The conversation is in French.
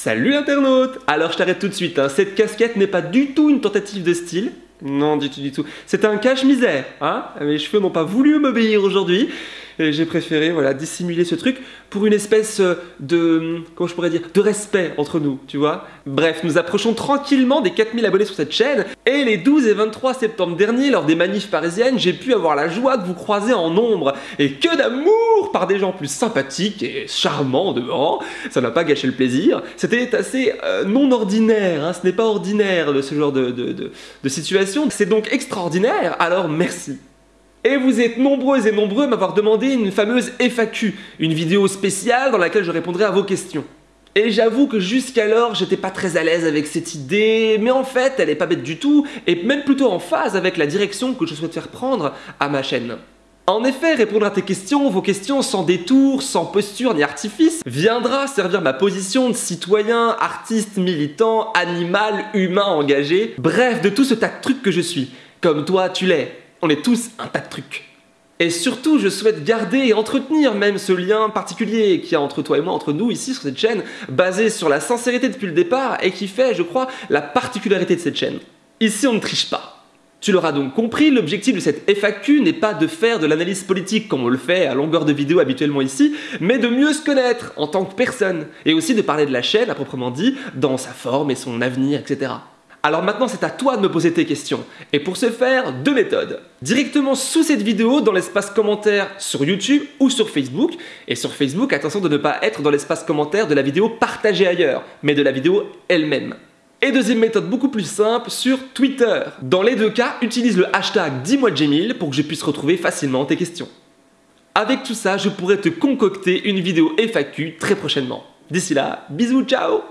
Salut l'internaute Alors je t'arrête tout de suite, hein. cette casquette n'est pas du tout une tentative de style, non du tout du tout, c'est un cache-misère, hein. Mes cheveux n'ont pas voulu m'obéir aujourd'hui, j'ai préféré voilà, dissimuler ce truc pour une espèce euh, de, comment je pourrais dire, de respect entre nous, tu vois. Bref, nous approchons tranquillement des 4000 abonnés sur cette chaîne, et les 12 et 23 septembre dernier, lors des manifs parisiennes, j'ai pu avoir la joie de vous croiser en nombre, et que d'amour par des gens plus sympathiques et charmants devant, ça n'a pas gâché le plaisir, c'était assez euh, non ordinaire, hein. ce n'est pas ordinaire de ce genre de, de situation, c'est donc extraordinaire, alors merci. Et vous êtes nombreux et nombreux à m'avoir demandé une fameuse FAQ, une vidéo spéciale dans laquelle je répondrai à vos questions. Et j'avoue que jusqu'alors, j'étais pas très à l'aise avec cette idée, mais en fait, elle est pas bête du tout, et même plutôt en phase avec la direction que je souhaite faire prendre à ma chaîne. En effet, répondre à tes questions, vos questions sans détour, sans posture ni artifice, viendra servir ma position de citoyen, artiste, militant, animal, humain engagé, bref, de tout ce tas de trucs que je suis. Comme toi, tu l'es. On est tous un tas de trucs. Et surtout, je souhaite garder et entretenir même ce lien particulier qu'il y a entre toi et moi, entre nous ici sur cette chaîne, basé sur la sincérité depuis le départ et qui fait, je crois, la particularité de cette chaîne. Ici, on ne triche pas. Tu l'auras donc compris, l'objectif de cette FAQ n'est pas de faire de l'analyse politique comme on le fait à longueur de vidéo habituellement ici, mais de mieux se connaître en tant que personne, et aussi de parler de la chaîne à proprement dit, dans sa forme et son avenir, etc. Alors maintenant c'est à toi de me poser tes questions. Et pour ce faire, deux méthodes. Directement sous cette vidéo dans l'espace commentaire sur YouTube ou sur Facebook. Et sur Facebook, attention de ne pas être dans l'espace commentaire de la vidéo partagée ailleurs, mais de la vidéo elle-même. Et deuxième méthode beaucoup plus simple, sur Twitter. Dans les deux cas, utilise le hashtag dis-moi pour que je puisse retrouver facilement tes questions. Avec tout ça, je pourrais te concocter une vidéo FAQ très prochainement. D'ici là, bisous, ciao